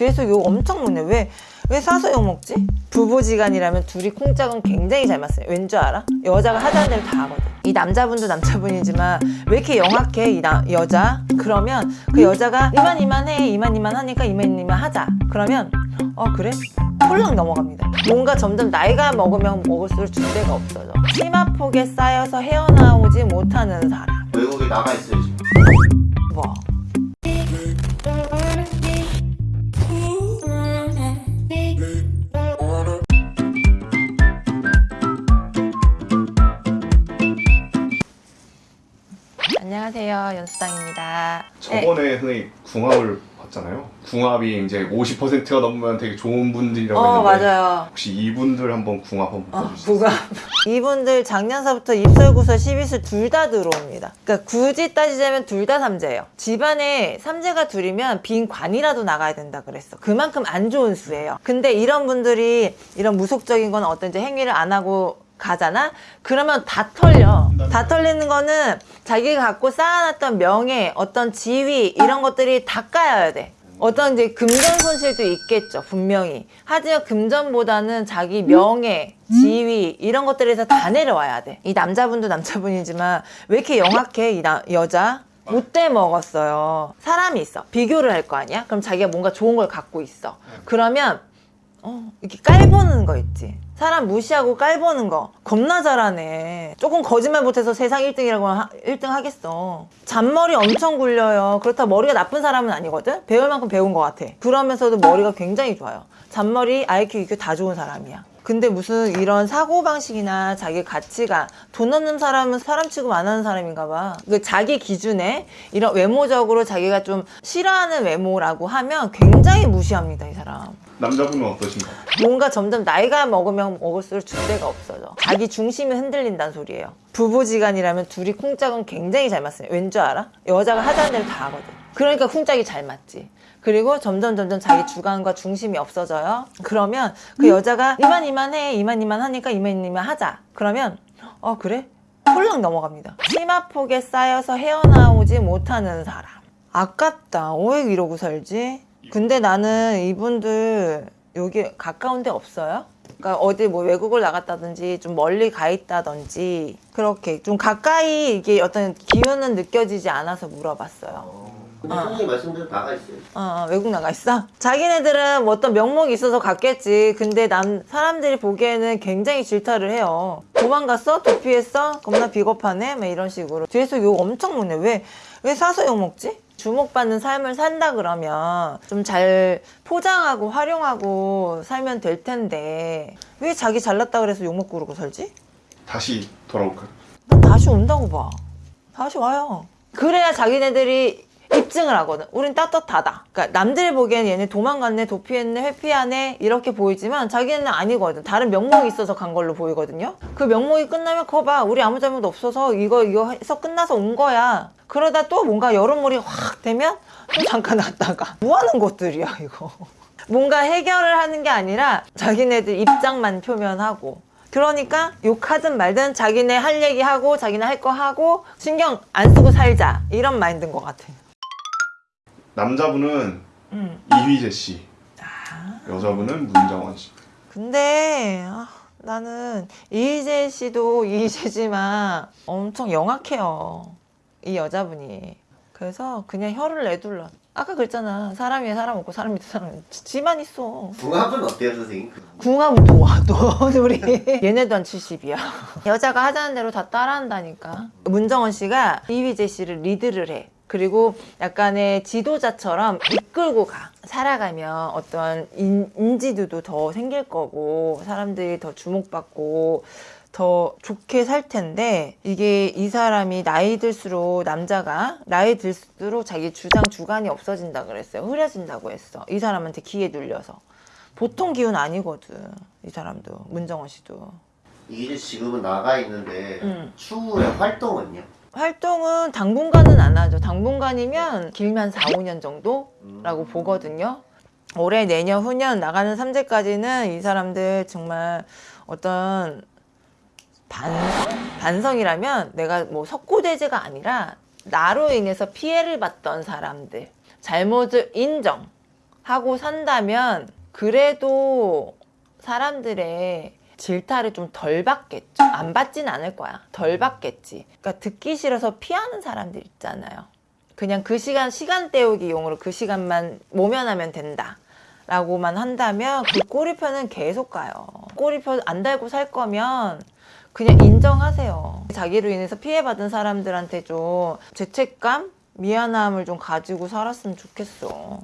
뒤에서 욕 엄청 먹네 왜? 왜 싸서 욕 먹지? 부부지간이라면 둘이 콩짝은 굉장히 잘 맞어요 왠 줄 알아? 여자가 하자는 대로 다 하거든 이 남자분도 남자분이지만 왜 이렇게 영악해 이 나- 여자? 그러면 그 여자가 이만 이만 해 이만 이만 하니까 이만 이만 하자 그러면 어 그래? 홀랑 넘어갑니다 뭔가 점점 나이가 먹으면 먹을수록 주대가 없어져 치마폭에 쌓여서 헤어나오지 못하는 사람 외국에 나가 있어요 지금. 뭐 안녕하세요 연수당입니다 네, 저번에 선생님 궁합을 봤잖아요. 궁합이 이제 50%가 넘으면 되게 좋은 분들이라고 어 했는데 맞아요 혹시 이분들 한번 궁합 한번 어, 봐주세요. 부가 이분들 작년서부터 입설구설 12술 둘 다 들어옵니다. 그러니까 굳이 따지자면 둘 다 삼재예요. 집안에 삼재가 둘이면 빈 관이라도 나가야 된다 그랬어. 그만큼 안 좋은 수예요. 근데 이런 분들이 이런 무속적인 건 어떤 이제 행위를 안 하고 가잖아? 그러면 다 털려. 다 털리는 거는 자기가 갖고 쌓아놨던 명예, 어떤 지위, 이런 것들이 다 까여야 돼. 어떤 이제 금전 손실도 있겠죠, 분명히. 하지만 금전보다는 자기 명예, 지위, 이런 것들에서 다 내려와야 돼. 이 남자분도 남자분이지만 왜 이렇게 영악해, 이 나- 여자? 못돼 먹었어요. 사람이 있어. 비교를 할 거 아니야? 그럼 자기가 뭔가 좋은 걸 갖고 있어. 그러면 어, 이렇게 깔보는 거 있지. 사람 무시하고 깔보는 거 겁나 잘하네. 조금 거짓말 못해서 세상 1등이라고 하, 1등 하겠어. 잔머리 엄청 굴려요. 그렇다 머리가 나쁜 사람은 아니거든. 배울 만큼 배운 것 같아. 그러면서도 머리가 굉장히 좋아요. 잔머리, IQ, EQ 다 좋은 사람이야. 근데 무슨 이런 사고방식이나 자기 가치가 돈 없는 사람은 사람 취급 안 하는 사람인가 봐. 그 자기 기준에 이런 외모적으로 자기가 좀 싫어하는 외모라고 하면 굉장히 무시합니다, 이 사람. 남자분은 어떠신가요? 뭔가 점점 나이가 먹으면 먹을수록 주대가 없어져. 자기 중심이 흔들린다는 소리예요. 부부지간이라면 둘이 쿵짝은 굉장히 잘 맞어요. 왠줄 알아? 여자가 하자는 대로 다 하거든. 그러니까 쿵짝이 잘 맞지. 그리고 점점 점점 자기 주관과 중심이 없어져요. 그러면 그 여자가 이만 이만 해 이만 이만 하니까 이만 이만 하자. 그러면 어 그래? 홀랑 넘어갑니다. 치마폭에 쌓여서 헤어나오지 못하는 사람. 아깝다. 왜 이러고 살지? 근데 나는 이분들 여기 가까운 데 없어요? 그러니까 어디 뭐 외국을 나갔다든지 좀 멀리 가 있다든지 그렇게 좀 가까이 이게 어떤 기운은 느껴지지 않아서 물어봤어요. 근데 어. 선생님 말씀대로 나가 있어요. 어, 어, 외국 나가 있어? 자기네들은 뭐 어떤 명목이 있어서 갔겠지. 근데 남, 사람들이 보기에는 굉장히 질타를 해요. 도망갔어? 도피했어? 겁나 비겁하네? 막 이런 식으로. 뒤에서 욕 엄청 먹네. 왜, 왜 사서 욕 먹지? 주목받는 삶을 산다 그러면 좀 잘 포장하고 활용하고 살면 될 텐데 왜 자기 잘났다 그래서 욕 먹고 그러고 살지? 다시 돌아올까요? 난 다시 온다고 봐. 다시 와요. 그래야 자기네들이 입증을 하거든. 우린 떳떳하다. 그러니까 남들이 보기엔 얘네 도망갔네, 도피했네, 회피하네 이렇게 보이지만 자기는 아니거든. 다른 명목이 있어서 간 걸로 보이거든요. 그 명목이 끝나면 그거 봐. 우리 아무 잘못 없어서 이거 이거 해서 끝나서 온 거야. 그러다 또 뭔가 여론몰이 확 되면 또 잠깐 왔다가 뭐 하는 것들이야 이거. 뭔가 해결을 하는 게 아니라 자기네들 입장만 표면하고 그러니까 욕하든 말든 자기네 할 얘기 하고 자기네 할 거 하고 신경 안 쓰고 살자 이런 마인드인 것 같아. 남자분은 음. 이휘재 씨, 여자분은 문정원 씨. 근데 아, 나는 이희재 씨도 이희재지만 엄청 영악해요. 이 여자분이. 그래서 그냥 혀를 내둘러. 아까 그랬잖아. 사람 위에 사람 없고 사람 밑에 사람 지- 지만 있어. 궁합은 어때요 선생님? 궁합은 좋아 또 둘이 얘네도 한 70이야 여자가 하자는 대로 다 따라한다니까 문정원 씨가 이휘재 씨를 리드를 해 그리고 약간의 지도자처럼 이끌고 가 살아가면 어떤 인, 인지도도 더 생길 거고 사람들이 더 주목받고 더 좋게 살 텐데 이게 이 사람이 나이 들수록 남자가 나이 들수록 자기 주장 주관이 없어진다 그랬어요. 흐려진다고 했어. 이 사람한테 기에 눌려서. 보통 기운 아니거든 이 사람도 문정원 씨도. 이게 지금은 나가 있는데 음. 추후에 활동은요? 활동은 당분간은 안 하죠. 당분간이면 길면 4, 5년 정도라고 보거든요. 올해 내년 후년 나가는 삼재까지는 이 사람들 정말 어떤 반성? 반성이라면 내가 뭐 석고대죄가 아니라 나로 인해서 피해를 봤던 사람들 잘못을 인정 하고 산다면 그래도 사람들의 질타를 좀 덜 받겠죠. 안 받진 않을 거야. 덜 받겠지. 그러니까 듣기 싫어서 피하는 사람들 있잖아요. 그냥 그 시간 시간 때우기 용으로 그 시간만 모면하면 된다. 라고만 한다면 그 꼬리표는 계속 가요. 꼬리표 안 달고 살 거면 그냥 인정하세요. 자기로 인해서 피해받은 사람들한테 좀 죄책감, 미안함을 좀 가지고 살았으면 좋겠어.